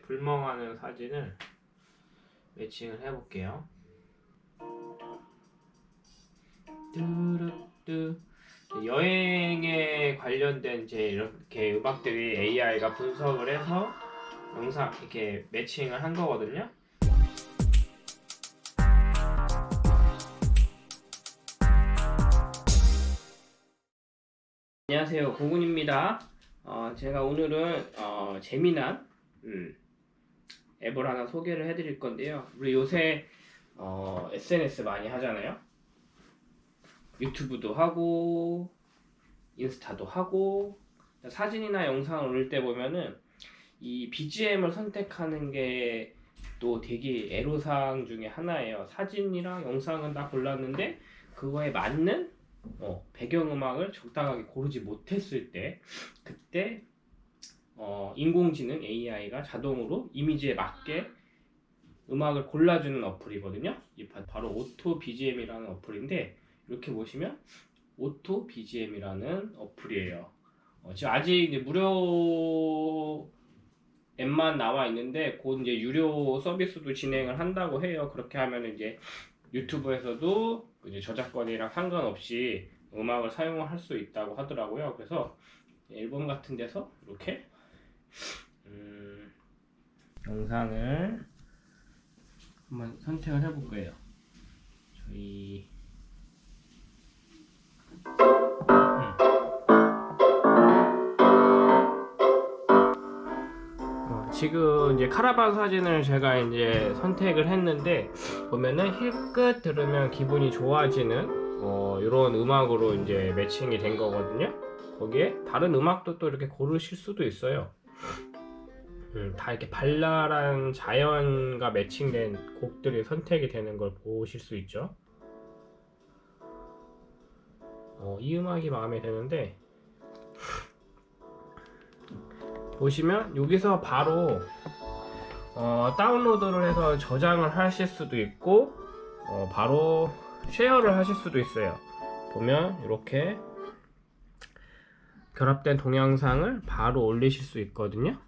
불멍하는 사진을 매칭을 해볼게요. 뚜루뚜 여행에 관련된 이제 이렇게 음악들이 AI가 분석을 해서 영상 이렇게 매칭을 한 거거든요. 안녕하세요, 고군입니다. 어, 제가 오늘은 어, 재미난 음, 앱을 하나 소개를 해드릴 건데요. 우리 요새 어, SNS 많이 하잖아요. 유튜브도 하고 인스타도 하고 사진이나 영상을 올릴 때 보면은 이 BGM을 선택하는 게 또 되게 애로사항 중에 하나예요. 사진이랑 영상은 다 골랐는데 그거에 맞는 어, 배경음악을 적당하게 고르지 못했을 때 그때 어, 인공지능 AI가 자동으로 이미지에 맞게 음악을 골라주는 어플이거든요. 바로 Auto BGM이라는 어플인데 이렇게 보시면 Auto BGM이라는 어플이에요. 어, 지금 아직 이제 무료 앱만 나와 있는데 곧 이제 유료 서비스도 진행을 한다고 해요. 그렇게 하면 이제 유튜브에서도 이제 저작권이랑 상관없이 음악을 사용할 수 있다고 하더라고요. 그래서 앨범 같은 데서 이렇게 음, 영상을 한번 선택을 해볼 거예요. 저희 어, 지금 이제 카라반 사진을 제가 이제 선택을 했는데 보면은 힐끗 들으면 기분이 좋아지는 어, 이런 음악으로 이제 매칭이 된 거거든요. 거기에 다른 음악도 또 이렇게 고르실 수도 있어요. 음, 다 이렇게 발랄한 자연과 매칭된 곡들이 선택이 되는 걸 보실 수 있죠. 어, 이 음악이 마음에 드는데 보시면 여기서 바로 어, 다운로드를 해서 저장을 하실 수도 있고 어, 바로 쉐어를 하실 수도 있어요 보면 이렇게 결합된 동영상을 바로 올리실 수 있거든요.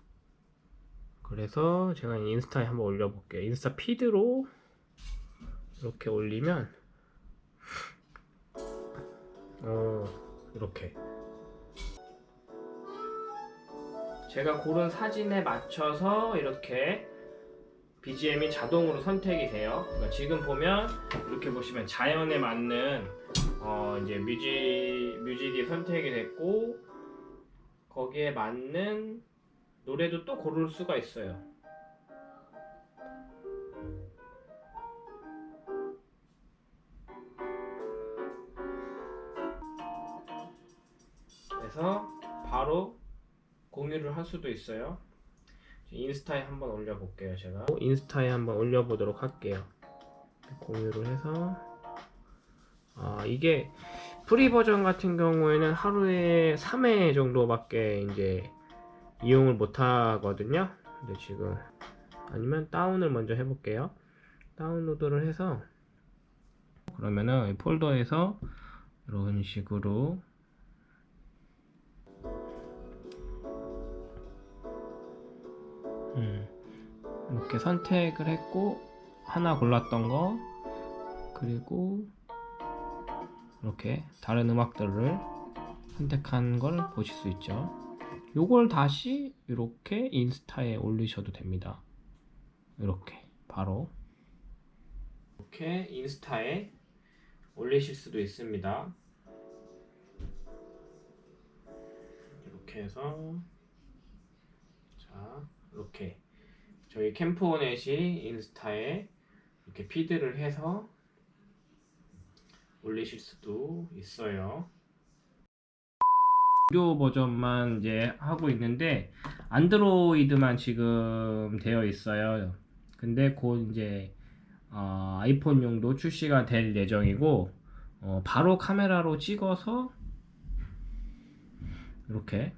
그래서 제가 인스타에 한번 올려볼게요. 인스타 피드로 이렇게 올리면 어, 이렇게. 제가 고른 사진에 맞춰서 이렇게 BGM이 자동으로 선택이 돼요. 그러니까 지금 보면 이렇게 보시면 자연에 맞는 어 이제 뮤직 뮤직이 선택이 됐고 거기에 맞는 노래도 또 고를 수가 있어요. 그래서 바로 공유를 할 수도 있어요. 인스타에 한번 올려볼게요, 제가. 인스타에 한번 올려보도록 할게요. 공유를 해서 아 이게 free 버전 같은 경우에는 하루에 3회 정도밖에 이제 이용을 못 하거든요. 근데 지금 아니면 다운을 먼저 해볼게요. 다운로드를 해서 그러면은 이 폴더에서 이런 식으로 음, 이렇게 선택을 했고 하나 골랐던 거 그리고 이렇게 다른 음악들을 선택한 걸 보실 수 있죠. 요걸 다시 이렇게 인스타에 올리셔도 됩니다. 이렇게 바로. 이렇게 인스타에 올리실 수도 있습니다. 이렇게 해서 자 이렇게. 저희 캠프오넷이 인스타에 이렇게 피드를 해서 올리실 수도 있어요. 무료 버전만 이제 하고 있는데 안드로이드만 지금 되어 있어요. 근데 곧 이제 어, 아이폰용도 출시가 될 예정이고 어, 바로 카메라로 찍어서 이렇게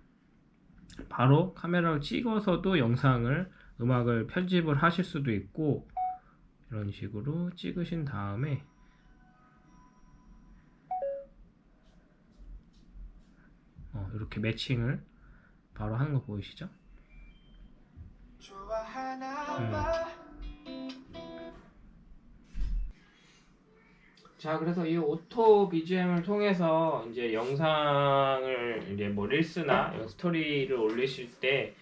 바로 카메라로 찍어서도 영상을 음악을 편집을 하실 수도 있고 이런 식으로 찍으신 다음에 어, 이렇게 matching을 바로 하는 거 보이시죠? 좋아할 자, 그래서 이 auto BGM을 통해서 이제 영상을 이제 뭐 릴스나 스토리를 올리실 때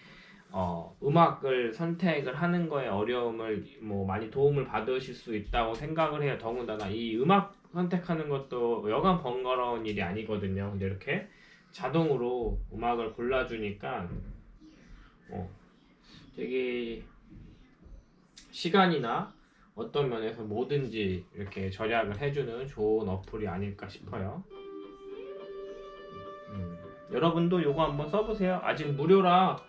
어, 음악을 선택을 하는 거에 어려움을 뭐 많이 도움을 받으실 수 있다고 생각을 해요. 더군다나 이 음악 선택하는 것도 여간 번거로운 일이 아니거든요. 근데 이렇게 자동으로 음악을 골라주니까 어, 되게 시간이나 어떤 면에서 뭐든지 이렇게 절약을 해주는 좋은 어플이 아닐까 싶어요. 음, 여러분도 요거 한번 써보세요. 아직 무료라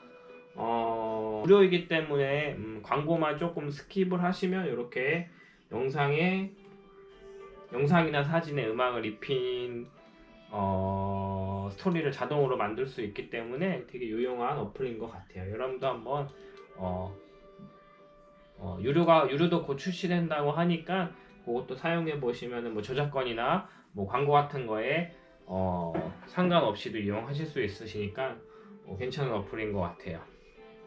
어, 무료이기 때문에 음, 광고만 조금 skip을 하시면 이렇게 영상에 영상이나 사진에 음악을 입힌 어, 스토리를 자동으로 만들 수 있기 때문에 되게 유용한 어플인 것 같아요. 여러분도 한번 어, 어, 유료가 유료도 곧 출시된다고 하니까 그것도 사용해 보시면은 뭐 저작권이나 뭐 광고 같은 거에 어, 상관없이도 이용하실 수 있으시니까 어, 괜찮은 어플인 것 같아요.